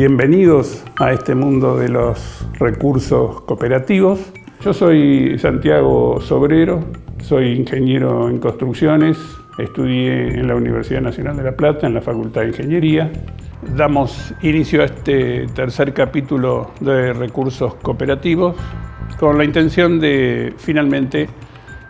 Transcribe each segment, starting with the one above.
Bienvenidos a este mundo de los recursos cooperativos. Yo soy Santiago Sobrero, soy ingeniero en construcciones, estudié en la Universidad Nacional de La Plata, en la Facultad de Ingeniería. Damos inicio a este tercer capítulo de recursos cooperativos con la intención de finalmente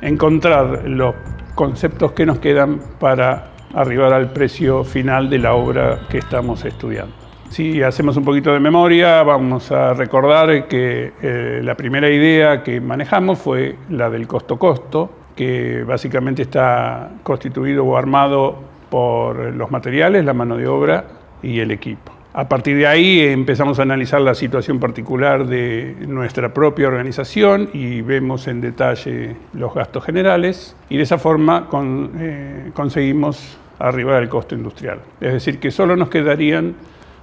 encontrar los conceptos que nos quedan para arribar al precio final de la obra que estamos estudiando. Si hacemos un poquito de memoria, vamos a recordar que eh, la primera idea que manejamos fue la del costo-costo, que básicamente está constituido o armado por los materiales, la mano de obra y el equipo. A partir de ahí empezamos a analizar la situación particular de nuestra propia organización y vemos en detalle los gastos generales y de esa forma eh, conseguimos arribar al costo industrial. Es decir, que solo nos quedarían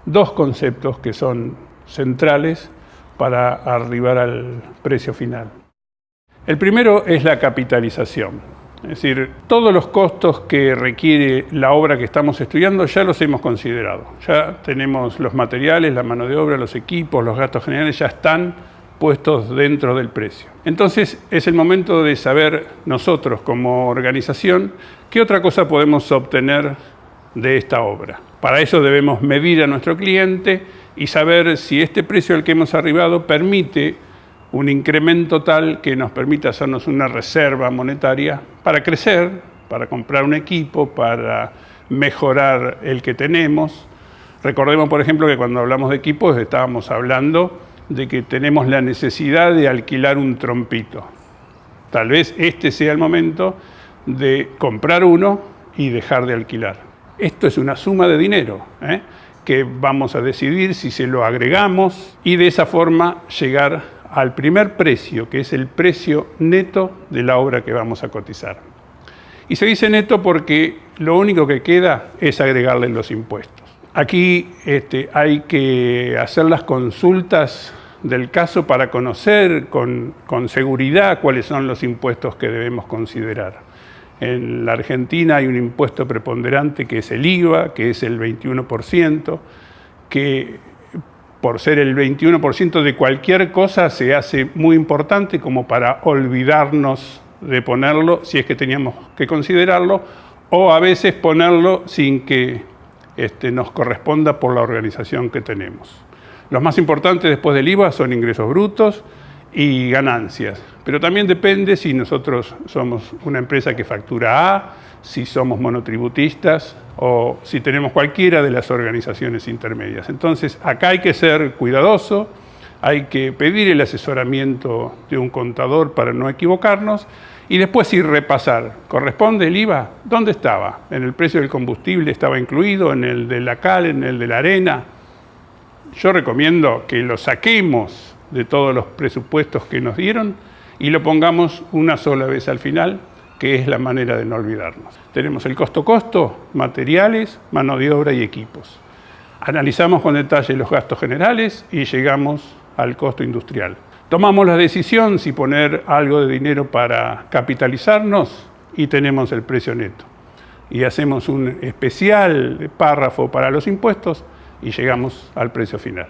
dos conceptos que son centrales para arribar al precio final. El primero es la capitalización. Es decir, todos los costos que requiere la obra que estamos estudiando ya los hemos considerado. Ya tenemos los materiales, la mano de obra, los equipos, los gastos generales ya están puestos dentro del precio. Entonces es el momento de saber nosotros como organización qué otra cosa podemos obtener de esta obra. Para eso debemos medir a nuestro cliente y saber si este precio al que hemos arribado permite un incremento tal que nos permita hacernos una reserva monetaria para crecer, para comprar un equipo, para mejorar el que tenemos. Recordemos, por ejemplo, que cuando hablamos de equipos estábamos hablando de que tenemos la necesidad de alquilar un trompito. Tal vez este sea el momento de comprar uno y dejar de alquilar. Esto es una suma de dinero ¿eh? que vamos a decidir si se lo agregamos y de esa forma llegar al primer precio, que es el precio neto de la obra que vamos a cotizar. Y se dice neto porque lo único que queda es agregarle los impuestos. Aquí este, hay que hacer las consultas del caso para conocer con, con seguridad cuáles son los impuestos que debemos considerar. En la Argentina hay un impuesto preponderante que es el IVA, que es el 21%, que por ser el 21% de cualquier cosa se hace muy importante como para olvidarnos de ponerlo si es que teníamos que considerarlo, o a veces ponerlo sin que este, nos corresponda por la organización que tenemos. Los más importantes después del IVA son ingresos brutos, y ganancias. Pero también depende si nosotros somos una empresa que factura A, si somos monotributistas o si tenemos cualquiera de las organizaciones intermedias. Entonces, acá hay que ser cuidadoso, hay que pedir el asesoramiento de un contador para no equivocarnos y después ir repasar. ¿Corresponde el IVA? ¿Dónde estaba? ¿En el precio del combustible estaba incluido? ¿En el de la cal? ¿En el de la arena? Yo recomiendo que lo saquemos de todos los presupuestos que nos dieron y lo pongamos una sola vez al final, que es la manera de no olvidarnos. Tenemos el costo-costo, materiales, mano de obra y equipos. Analizamos con detalle los gastos generales y llegamos al costo industrial. Tomamos la decisión si poner algo de dinero para capitalizarnos y tenemos el precio neto. Y hacemos un especial párrafo para los impuestos y llegamos al precio final.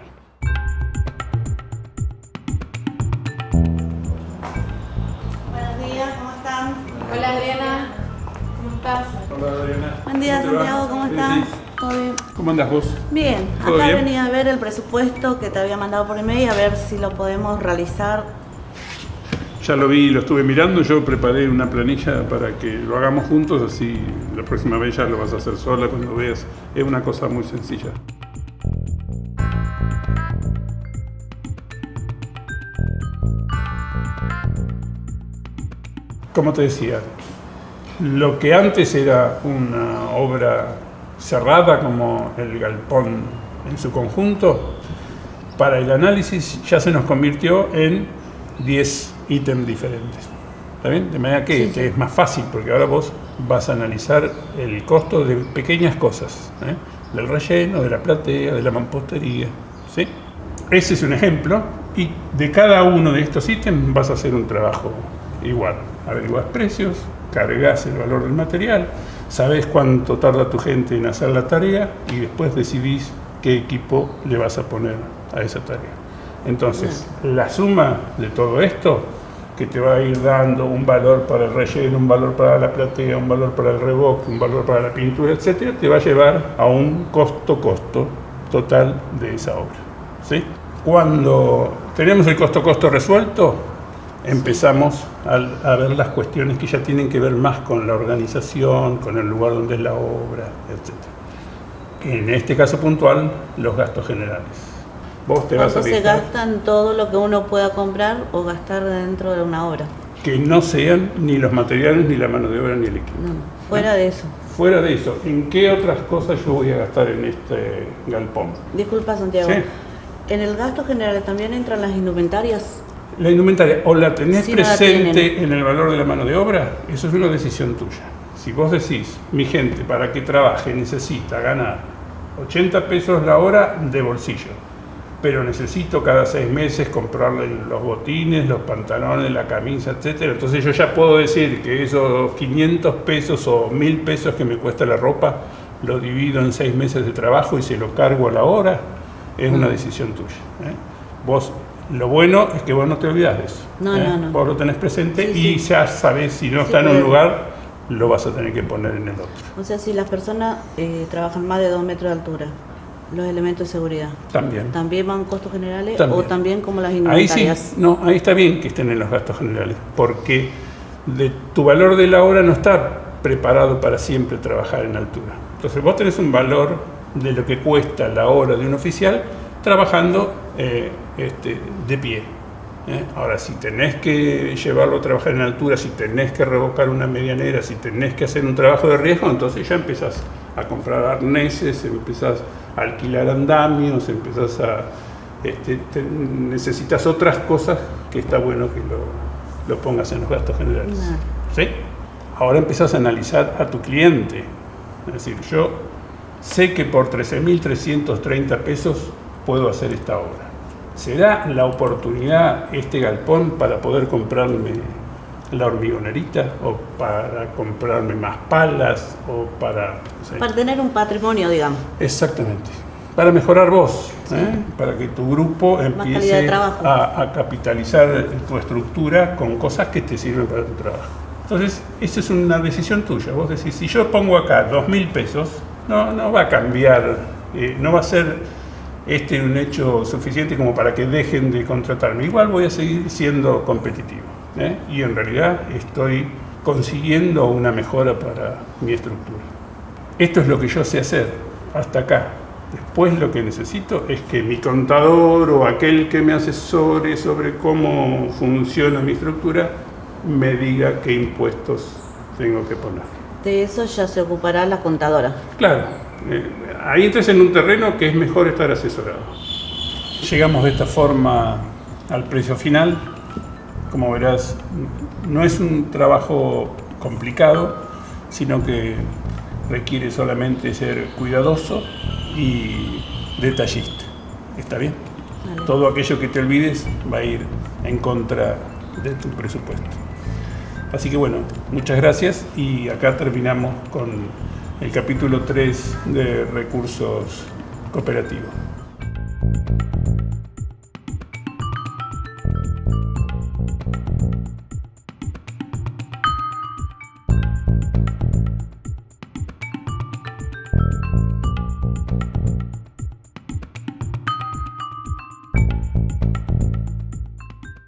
Buen día, Santiago, ¿cómo estás? ¿Todo bien? ¿Cómo andas vos? Bien, acá venía a ver el presupuesto que te había mandado por email, a ver si lo podemos realizar. Ya lo vi, lo estuve mirando, yo preparé una planilla para que lo hagamos juntos, así la próxima vez ya lo vas a hacer sola cuando veas. Es una cosa muy sencilla. Como te decía, lo que antes era una obra cerrada como el galpón en su conjunto, para el análisis ya se nos convirtió en 10 ítems diferentes. ¿Está bien? De manera que, es más fácil, porque ahora vos vas a analizar el costo de pequeñas cosas, ¿eh? del relleno, de la platea, de la mampostería. ¿sí? Ese es un ejemplo, y de cada uno de estos ítems vas a hacer un trabajo igual. Averiguas precios, cargas el valor del material, sabes cuánto tarda tu gente en hacer la tarea y después decidís qué equipo le vas a poner a esa tarea. Entonces, la suma de todo esto, que te va a ir dando un valor para el relleno, un valor para la platea, un valor para el revoque, un valor para la pintura, etcétera, te va a llevar a un costo-costo total de esa obra. ¿sí? Cuando tenemos el costo-costo resuelto, empezamos a, ver las cuestiones que ya tienen que ver más con la organización, con el lugar donde es la obra, etc. En este caso puntual, los gastos generales. Vos te vas a se gastan todo lo que uno pueda comprar o gastar dentro de una obra? Que no sean ni los materiales, ni la mano de obra, ni el equipo. No, fuera de eso. Fuera de eso, ¿en qué otras cosas yo voy a gastar en este galpón? Disculpa, Santiago. ¿En el gasto general también entran las indumentarias? La indumentaria, o la tenés presente en el valor de la mano de obra, eso es una decisión tuya. Si vos decís, mi gente para que trabaje necesita ganar 80 pesos la hora de bolsillo, pero necesito cada seis meses comprarle los botines, los pantalones, la camisa, etcétera. Entonces yo ya puedo decir que esos 500 pesos o 1000 pesos que me cuesta la ropa, lo divido en seis meses de trabajo y se lo cargo a la hora, es una decisión tuya. ¿eh? Vos, lo bueno es que vos no te olvidas de eso. No, ¿eh? no, no. Vos lo tenés presente y ya sabés si no está en un lugar, lo vas a tener que poner en el otro. O sea, si las personas eh, trabajan más de dos metros de altura, los elementos de seguridad. También. ¿También van costos generales o también como las indumentarias? Ahí sí, no, ahí está bien que estén en los gastos generales, porque de, tu valor de la hora no está preparado para siempre trabajar en altura. Entonces vos tenés un valor de lo que cuesta la hora de un oficial trabajando eh, este, de pie. ¿eh? Ahora, si tenés que llevarlo a trabajar en altura, si tenés que revocar una medianera, si tenés que hacer un trabajo de riesgo, entonces ya empezás a comprar arneses, empezás a alquilar andamios, empezás a... Este, necesitas otras cosas que está bueno que lo, pongas en los gastos generales. ¿Sí? Ahora empezás a analizar a tu cliente. Es decir, yo sé que por 13.330 pesos puedo hacer esta obra. ¿Será la oportunidad este galpón para poder comprarme la hormigonerita o para comprarme más palas o para... Para tener un patrimonio, digamos. Exactamente. Para mejorar vos, ¿eh? para que tu grupo empiece a, a, capitalizar tu estructura con cosas que te sirven para tu trabajo. Entonces, esa es una decisión tuya. Vos decís, si yo pongo acá dos mil pesos, no, no va a cambiar, eh, no va a ser este un hecho suficiente como para que dejen de contratarme. Igual voy a seguir siendo competitivo. ¿eh? y en realidad estoy consiguiendo una mejora para mi estructura. Esto es lo que yo sé hacer hasta acá. Después lo que necesito es que mi contador o aquel que me asesore sobre cómo funciona mi estructura me diga qué impuestos tengo que poner. De eso ya se ocupará la contadora. Claro, eh, ahí entras en un terreno que es mejor estar asesorado. Llegamos de esta forma al precio final, como verás, no es un trabajo complicado, sino que requiere solamente ser cuidadoso y detallista. ¿Está bien? Todo aquello que te olvides va a ir en contra de tu presupuesto. Así que bueno, muchas gracias y acá terminamos con el capítulo 3 de recursos cooperativos.